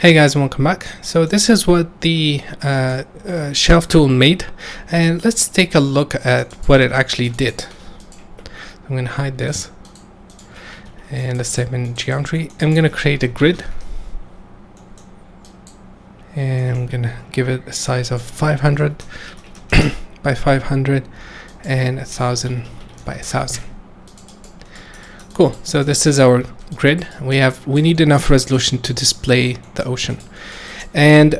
Hey guys, welcome back. So this is what the uh, uh, shelf tool made and let's take a look at what it actually did. I'm going to hide this and let's type in geometry. I'm going to create a grid and I'm going to give it a size of 500 by 500 and 1000 by 1000. Cool, so this is our grid. We have we need enough resolution to display the ocean. And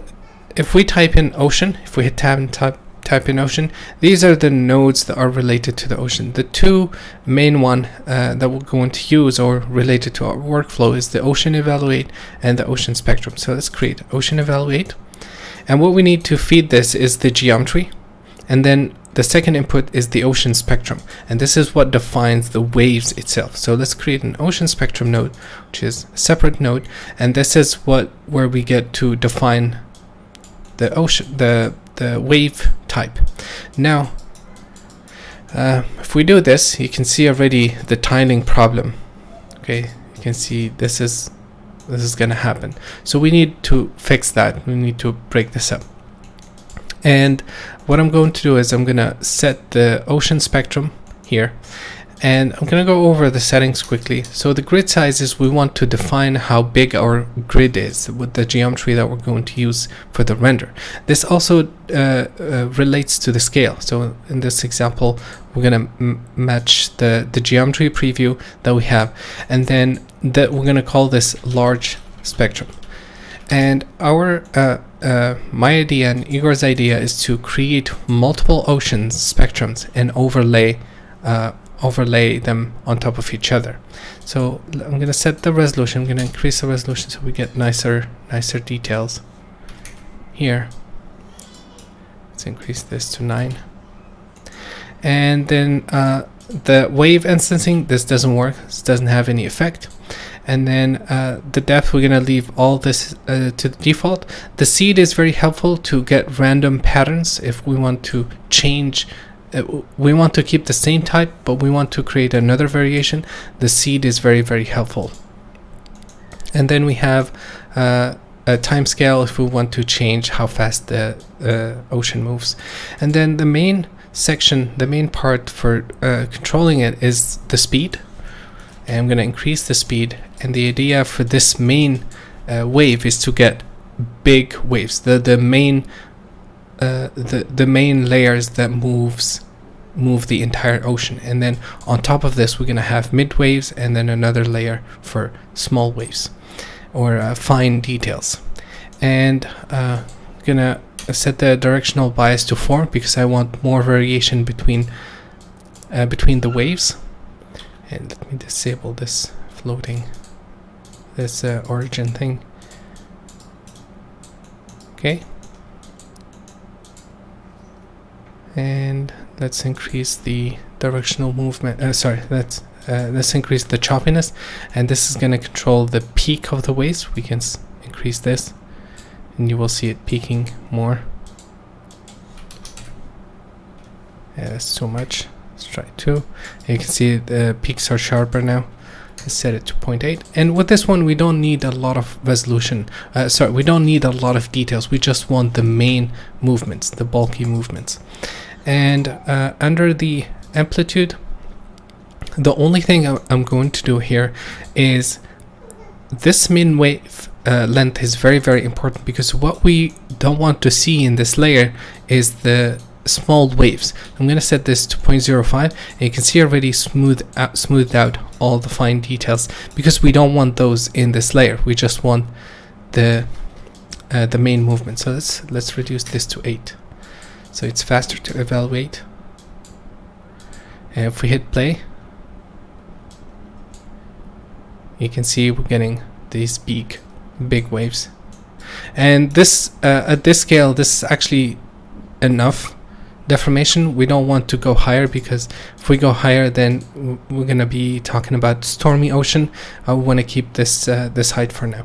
if we type in ocean, if we hit tab and type type in ocean, these are the nodes that are related to the ocean. The two main one uh, that we're going to use or related to our workflow is the ocean evaluate and the ocean spectrum. So let's create ocean evaluate. And what we need to feed this is the geometry and then the second input is the ocean spectrum, and this is what defines the waves itself. So let's create an ocean spectrum node, which is a separate node, and this is what where we get to define the ocean, the the wave type. Now, uh, if we do this, you can see already the tiling problem. Okay, you can see this is this is going to happen. So we need to fix that. We need to break this up. And what I'm going to do is I'm going to set the ocean spectrum here and I'm going to go over the settings quickly. So the grid sizes, we want to define how big our grid is with the geometry that we're going to use for the render. This also uh, uh, relates to the scale. So in this example, we're going to match the, the geometry preview that we have. And then that we're going to call this large spectrum. And our uh, uh, my idea and Igor's idea is to create multiple oceans spectrums and overlay uh, overlay them on top of each other. So I'm gonna set the resolution. I'm gonna increase the resolution so we get nicer nicer details. Here, let's increase this to nine. And then uh, the wave instancing. This doesn't work. This doesn't have any effect and then uh, the depth we're gonna leave all this uh, to the default. The seed is very helpful to get random patterns if we want to change uh, we want to keep the same type but we want to create another variation. The seed is very very helpful. And then we have uh, a time scale if we want to change how fast the uh, ocean moves. And then the main section the main part for controlling it is the speed I'm going to increase the speed and the idea for this main uh, wave is to get big waves. The the main uh, the the main layers that moves move the entire ocean. And then on top of this we're gonna have mid waves and then another layer for small waves or uh, fine details. And uh, gonna set the directional bias to 4 because I want more variation between uh, between the waves and let me disable this floating this uh, origin thing. Okay. And let's increase the directional movement uh, sorry let's uh, let's increase the choppiness. And this is going to control the peak of the waves. We can increase this. And you will see it peaking more. Yeah that's too much let's try two. You can see the peaks are sharper now. Let's set it to 0.8 and with this one we don't need a lot of resolution. Uh, sorry we don't need a lot of details. We just want the main movements the bulky movements. And uh, under the amplitude the only thing I'm going to do here is this min wave uh, length is very very important because what we don't want to see in this layer is the small waves. I'm going to set this to 0.05 and you can see already smooth out, smoothed out all the fine details because we don't want those in this layer. We just want the uh, the main movement. So let's let's reduce this to 8 so it's faster to evaluate. And if we hit play you can see we're getting these big big waves and this uh, at this scale this is actually enough deformation we don't want to go higher because if we go higher then we're gonna be talking about stormy ocean. I want to keep this uh, this height for now.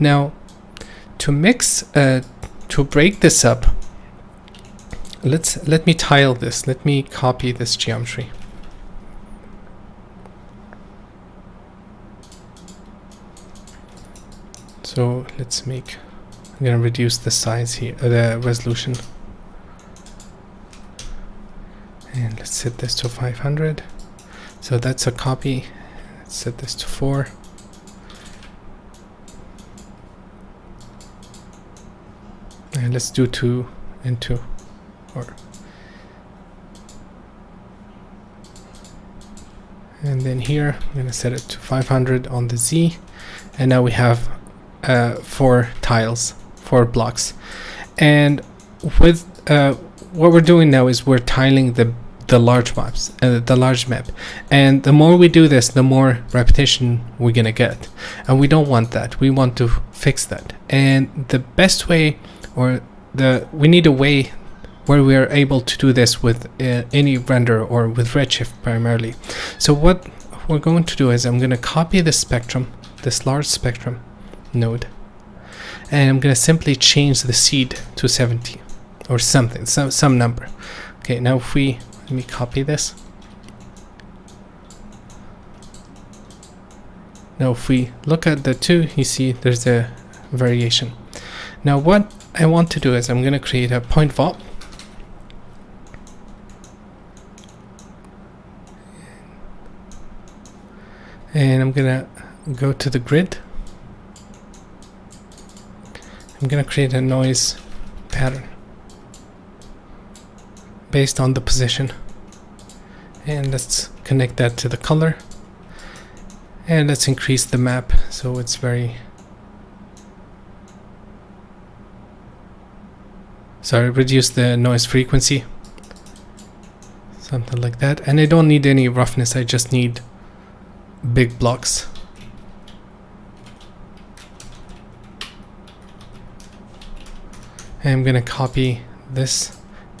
Now to mix uh, to break this up let's let me tile this. Let me copy this geometry. So let's make I'm gonna reduce the size here uh, the resolution and let's set this to 500 so that's a copy. Let's set this to 4 and let's do 2 and 2 or and then here I'm going to set it to 500 on the Z. And now we have uh, four tiles four blocks. And with uh, what we're doing now is we're tiling the the large maps uh, the large map and the more we do this the more repetition we're gonna get and we don't want that we want to fix that and the best way or the we need a way where we are able to do this with uh, any render or with Redshift primarily. So what we're going to do is I'm to copy the spectrum, this large spectrum node, and I'm to simply change the seed to 70 or something, some, some number. Okay, now if we, let me copy this. Now if we look at the two, you see there's a variation. Now what I want to do is I'm going to create a point VOP and I'm gonna go to the grid I'm gonna create a noise pattern based on the position. And let's connect that to the color. And let's increase the map so it's very sorry reduce the noise frequency. Something like that. And I don't need any roughness I just need big blocks. I'm gonna copy this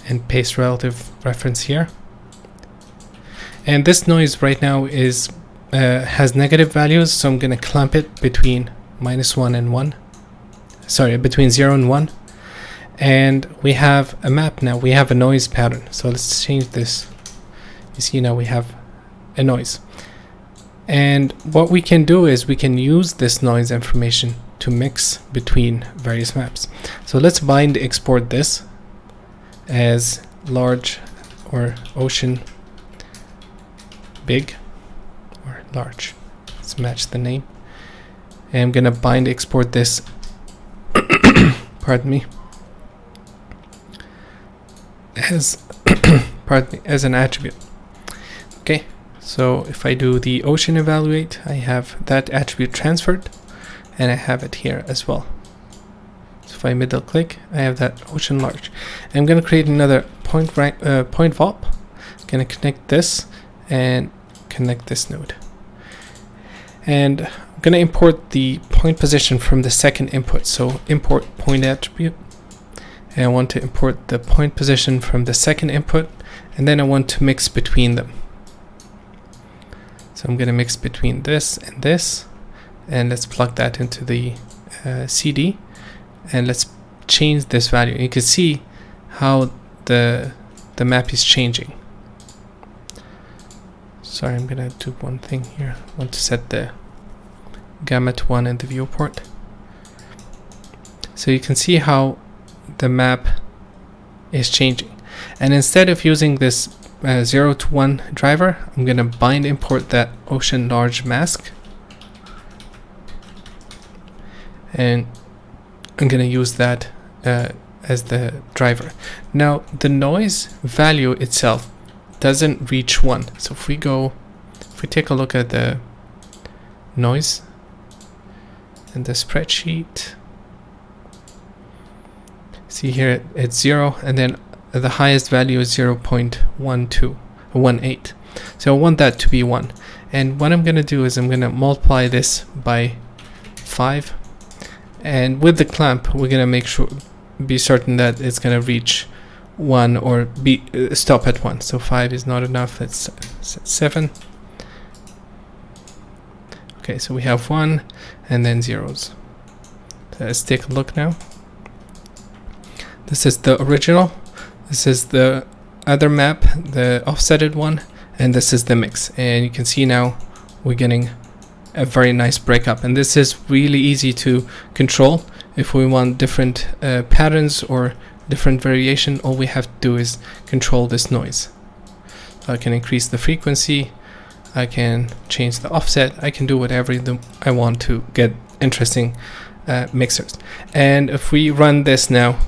and paste relative reference here. And this noise right now is uh, has negative values, so I'm gonna clamp it between minus one and one. Sorry, between zero and one. And we have a map now. We have a noise pattern. So let's change this. You see now we have a noise. And what we can do is we can use this noise information to mix between various maps. So let's bind export this as large or ocean big or large. Let's match the name. And I'm gonna bind export this pardon me as pardon me as an attribute. Okay, so if I do the ocean evaluate, I have that attribute transferred and I have it here as well. So if I middle click, I have that ocean large. I'm going to create another point rank, uh, point VOP. I'm going to connect this and connect this node. And I'm going to import the point position from the second input. So import point attribute. And I want to import the point position from the second input. And then I want to mix between them. So I'm going to mix between this and this and let's plug that into the uh, CD and let's change this value. You can see how the the map is changing. Sorry, I'm gonna do one thing here. I want to set the gamma to 1 in the viewport. So you can see how the map is changing. And instead of using this uh, 0 to 1 driver, I'm going to bind import that ocean large mask. And I'm going to use that uh, as the driver. Now, the noise value itself doesn't reach 1. So if we go, if we take a look at the noise in the spreadsheet, see here it's 0 and then the highest value is 0 0.1218 so I want that to be 1 and what I'm gonna do is I'm gonna multiply this by 5 and with the clamp we're gonna make sure be certain that it's gonna reach 1 or be uh, stop at 1 so 5 is not enough set 7 okay so we have 1 and then zeros. So let's take a look now. This is the original this is the other map, the offsetted one, and this is the mix. And you can see now we're getting a very nice breakup. And this is really easy to control if we want different uh, patterns or different variation. All we have to do is control this noise. I can increase the frequency. I can change the offset. I can do whatever I want to get interesting uh, mixers. And if we run this now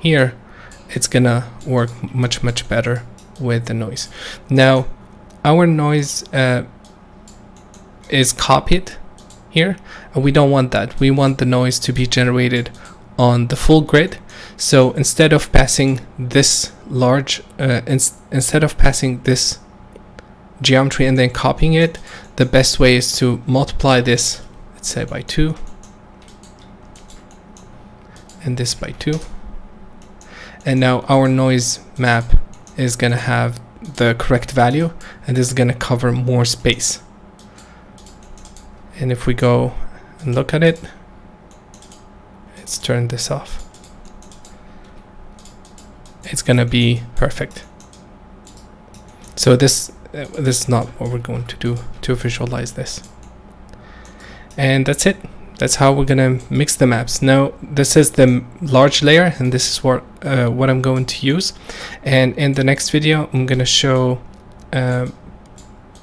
here it's gonna work much much better with the noise. Now our noise uh, is copied here and we don't want that. We want the noise to be generated on the full grid. So instead of passing this large uh, ins instead of passing this geometry and then copying it the best way is to multiply this let's say by 2 and this by 2 and now our noise map is gonna have the correct value and this is gonna cover more space and if we go and look at it let's turn this off. It's gonna be perfect. So this uh, this is not what we're going to do to visualize this. And that's it. That's how we're gonna mix the maps. Now this is the large layer and this is what uh, what I'm going to use. And in the next video I'm gonna show uh,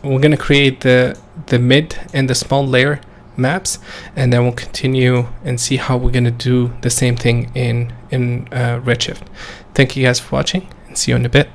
we're gonna create the the mid and the small layer maps and then we'll continue and see how we're gonna do the same thing in in uh, Redshift. Thank you guys for watching and see you in a bit